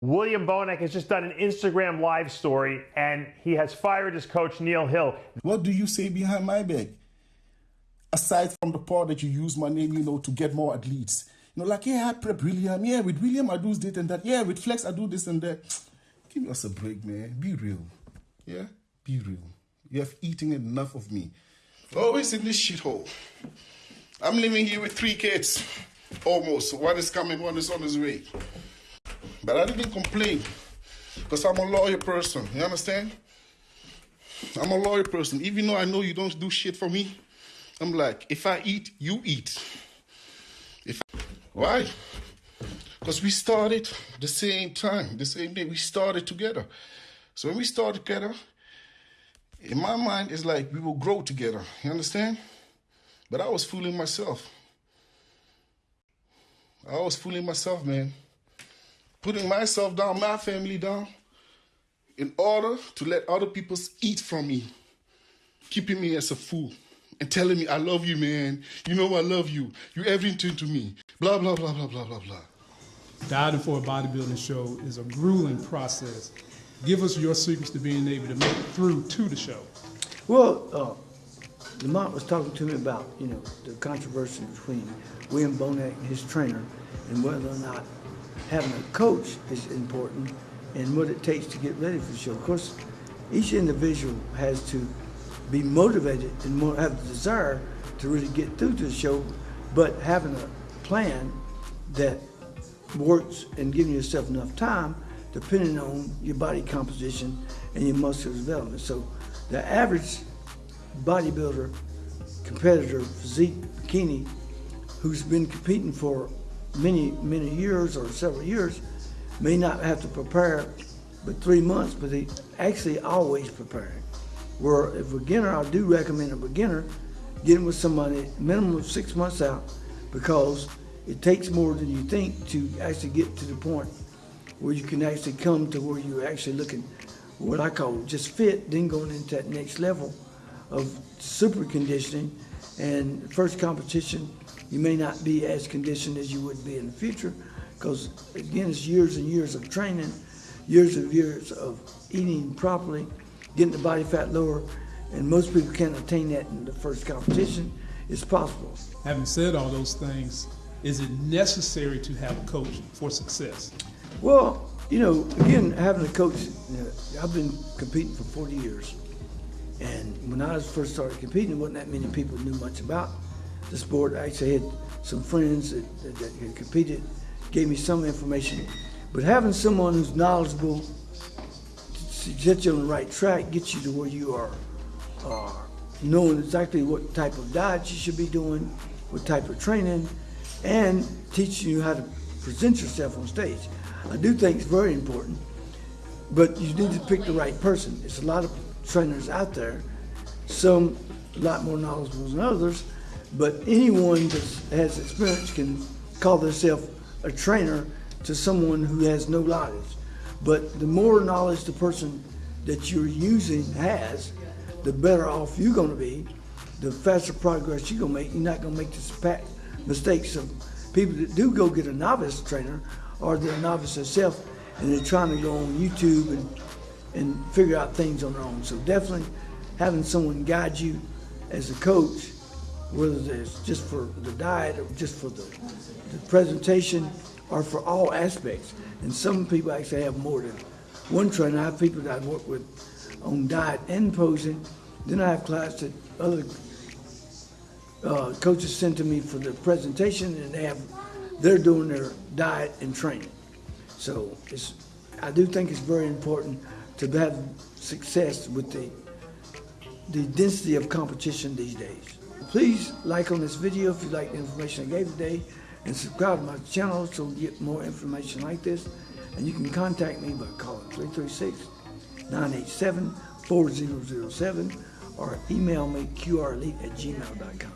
William Bonac has just done an Instagram live story and he has fired his coach, Neil Hill. What do you say behind my back? Aside from the part that you use my name, you know, to get more athletes. You know, like, yeah, I prep William. Yeah, with William, I do this and that. Yeah, with Flex, I do this and that. Give us a break, man. Be real. Yeah? Be real. You have eaten enough of me. Always in this shithole. I'm living here with three kids. Almost. One is coming, one is on his way. But I didn't complain because I'm a loyal person. You understand? I'm a loyal person. Even though I know you don't do shit for me, I'm like, if I eat, you eat. If why? Because we started the same time, the same day. We started together. So when we start together, in my mind, it's like we will grow together. You understand? But I was fooling myself. I was fooling myself, man putting myself down, my family down, in order to let other people eat from me, keeping me as a fool and telling me, I love you, man. You know I love you. You everything to me. Blah, blah, blah, blah, blah, blah, blah. Dieting for a bodybuilding show is a grueling process. Give us your secrets to being able to make it through to the show. Well, uh, Lamont was talking to me about, you know, the controversy between William Bonac and his trainer and whether or not having a coach is important and what it takes to get ready for the show. Of course, each individual has to be motivated and have the desire to really get through to the show, but having a plan that works and giving yourself enough time depending on your body composition and your muscle development. So the average bodybuilder, competitor, physique, bikini, who's been competing for many, many years or several years, may not have to prepare but three months, but they actually always preparing. Where if a beginner, I do recommend a beginner getting with somebody minimum of six months out because it takes more than you think to actually get to the point where you can actually come to where you're actually looking what I call just fit, then going into that next level of super conditioning and first competition you may not be as conditioned as you would be in the future because, again, it's years and years of training, years and years of eating properly, getting the body fat lower, and most people can't attain that in the first competition. It's possible. Having said all those things, is it necessary to have a coach for success? Well, you know, again, having a coach, you know, I've been competing for 40 years. And when I first started competing, there wasn't that many people knew much about the sport. I actually had some friends that, that, that had competed, gave me some information. But having someone who's knowledgeable to get you on the right track, get you to where you are, uh, knowing exactly what type of diet you should be doing, what type of training, and teaching you how to present yourself on stage. I do think it's very important, but you need to pick the right person. There's a lot of trainers out there, some a lot more knowledgeable than others, but anyone that has experience can call themselves a trainer to someone who has no knowledge. But the more knowledge the person that you're using has, the better off you're going to be, the faster progress you're going to make. You're not going to make the mistakes of people that do go get a novice trainer or they're novice themselves and they're trying to go on YouTube and, and figure out things on their own. So definitely having someone guide you as a coach whether it's just for the diet or just for the, the presentation or for all aspects. And some people actually have more than one trainer. I have people that I work with on diet and posing. Then I have clients that other uh, coaches send to me for the presentation and they have, they're doing their diet and training. So it's, I do think it's very important to have success with the, the density of competition these days. Please like on this video if you like the information I gave today and subscribe to my channel you get more information like this. And you can contact me by calling 336-987-4007 or email me qrelite at gmail.com.